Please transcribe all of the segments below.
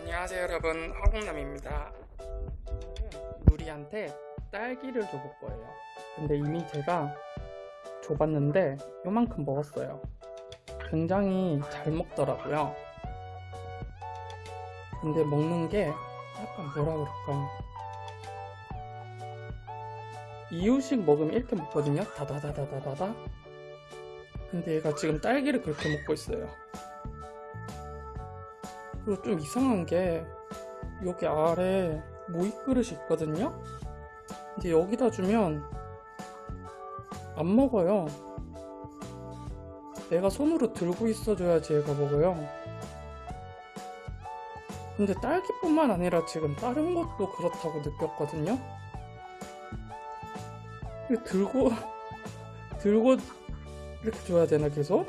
안녕하세요 여러분. 허공남입니다. 누리한테 딸기를 줘볼 거예요. 근데 이미 제가 줘봤는데 요만큼 먹었어요. 굉장히 잘 먹더라고요. 근데 먹는 게 약간 뭐라 그럴까? 이유식 먹으면 이렇게 먹거든요. 다다다다다다다. 근데 얘가 지금 딸기를 그렇게 먹고 있어요 그리고 좀 이상한 게 여기 아래 모이 그릇이 있거든요? 이제 여기다 주면 안 먹어요. 내가 손으로 들고 있어줘야지 얘가 먹어요. 근데 딸기뿐만 아니라 지금 다른 것도 그렇다고 느꼈거든요? 들고 들고 이렇게 줘야 되나 계속?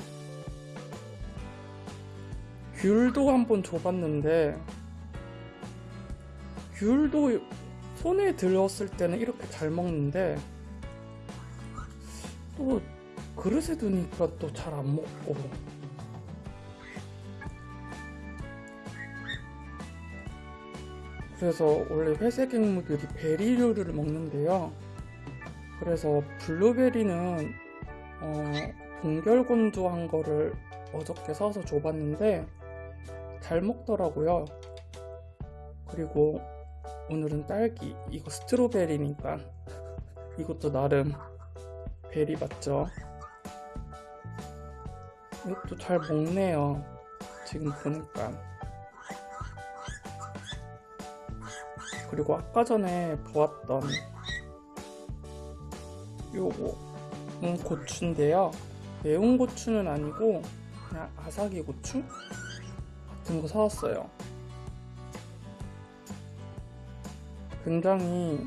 귤도 한번 줘봤는데 귤도 손에 들었을 때는 이렇게 잘 먹는데 또 그릇에 두니까 또 잘 안 먹고. 그래서 원래 회색 앵무들이 베리류를 먹는데요. 그래서 블루베리는 어, 동결건조한 거를 어저께 사서 줘봤는데 잘 먹더라고요. 그리고 오늘은 딸기. 이거 스트로베리니까 이것도 나름 베리 맞죠? 이것도 잘 먹네요. 지금 보니까. 그리고 아까 전에 보았던 요거 음, 고추인데요. 매운 고추는 아니고 그냥 아삭이 고추 같은 거 사왔어요. 굉장히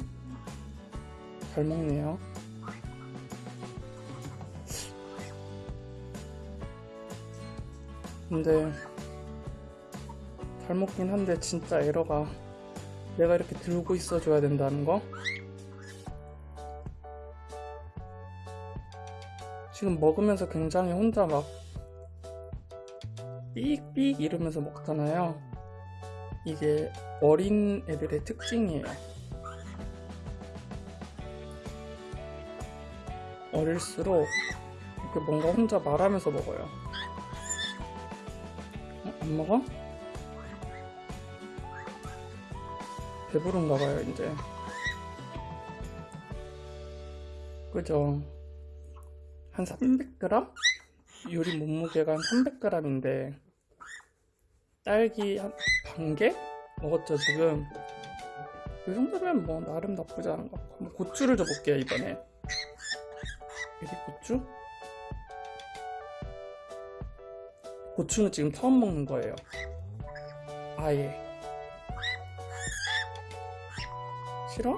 잘 먹네요. 근데 잘 먹긴 한데 진짜 에러가 내가 이렇게 들고 있어 줘야 된다는 거? 지금 먹으면서 굉장히 혼자 막 삑삑 이러면서 먹잖아요 이게 어린 애들의 특징이에요 어릴수록 이렇게 뭔가 혼자 말하면서 먹어요 어? 안 먹어? 배부른가 봐요 이제 그죠 한 300g? 요리 몸무게가 한 300g인데 딸기 한 반 개? 먹었죠 지금 이 정도면 뭐 나름 나쁘지 않은 것 같고 고추를 줘볼게요 이번에 여기 고추? 고추는 지금 처음 먹는 거예요 아예 싫어?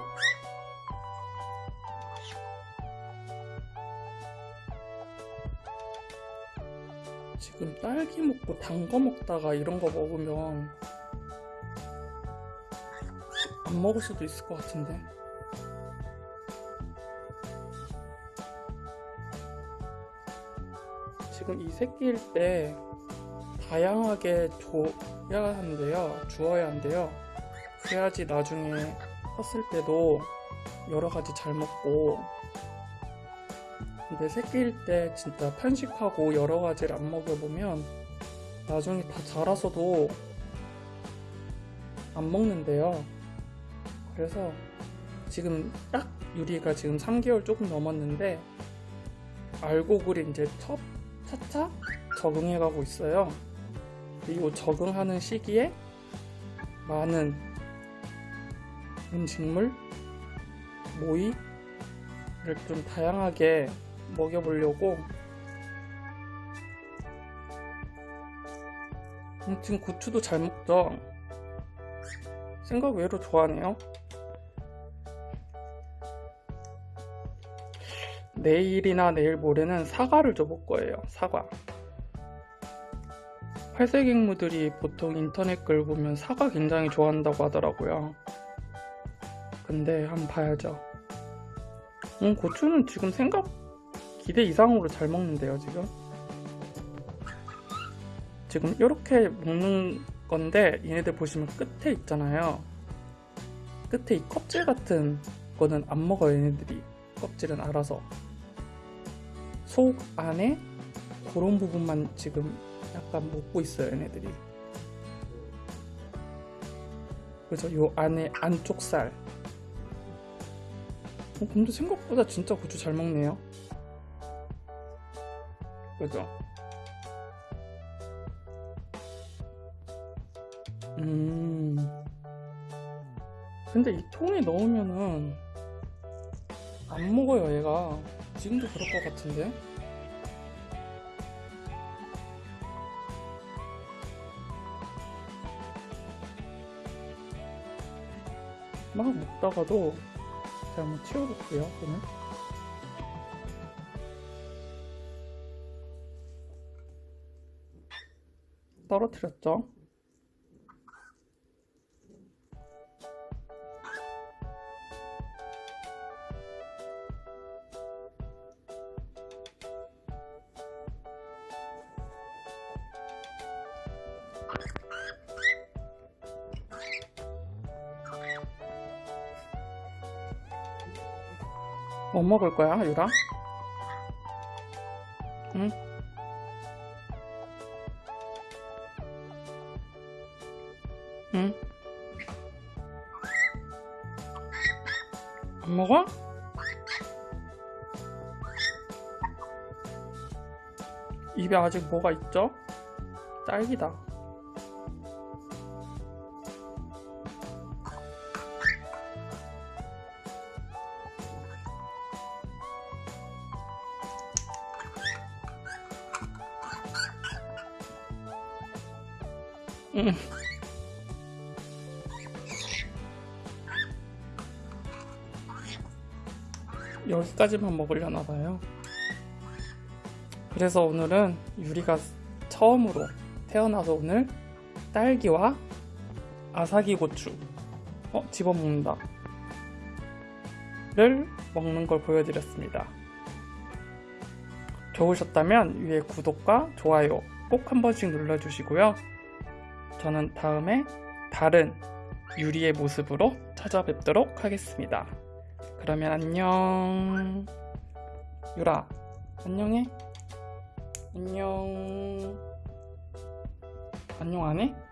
딸기 먹고 단 거 먹다가 이런 거 먹으면 안 먹을 수도 있을 것 같은데. 지금 이 새끼일 때 다양하게 줘야 한대요. 주어야 한대요. 그래야지 나중에 컸을 때도 여러 가지 잘 먹고 근데 새끼일 때 진짜 편식하고 여러 가지를 안 먹여보면 나중에 다 자라서도 안 먹는데요. 그래서 지금 딱 유리가 지금 3개월 조금 넘었는데 알곡을 이제 첫 차차 적응해 가고 있어요. 그리고 적응하는 시기에 많은 음식물, 모이를 좀 다양하게 먹여보려고. 아무튼 고추도 잘 먹죠? 생각 외로 좋아하네요. 내일이나 내일 모레는 사과를 줘볼 거예요 사과. 활색 앵무들이 보통 인터넷 글 보면 사과 굉장히 좋아한다고 하더라고요. 근데 한번 봐야죠. 음, 고추는 지금 생각 기대 이상으로 잘 먹는데요 지금? 지금 이렇게 먹는 건데 얘네들 보시면 끝에 있잖아요. 끝에 이 껍질 같은 거는 안 먹어요 얘네들이. 껍질은 알아서. 속 안에 그런 부분만 지금 약간 먹고 있어요 얘네들이. 그래서 요 안에 안쪽 살. 어, 근데 생각보다 진짜 고추 잘 먹네요 그죠? 음. 근데 이 통에 넣으면은 안 먹어요, 얘가. 지금도 그럴 것 같은데. 막 먹다가도 제가 한번 치워볼게요, 그러면. 떨어뜨렸죠? 뭐 먹을 거야, 유라? 응? 응? 안 먹어? 입에 아직 뭐가 있죠? 딸기다. 응. 여기까지만 먹으려나 봐요. 그래서 오늘은 유리가 처음으로 태어나서 오늘 딸기와 아사기 고추 어 집어먹는다 를 먹는 걸 보여드렸습니다. 좋으셨다면 위에 구독과 좋아요 꼭 한 번씩 눌러주시고요. 저는 다음에 다른 유리의 모습으로 찾아뵙도록 하겠습니다. 그러면 안녕. 유라, 안녕해. 안녕. 안녕 안 해?